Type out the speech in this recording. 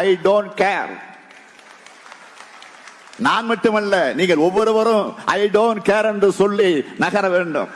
I don't care நான் மட்டுமல்ல நீங்கள் ஒவ்வொருவரும் ஐ டோன்ட் கேர் என்று சொல்லி நகர வேண்டும்.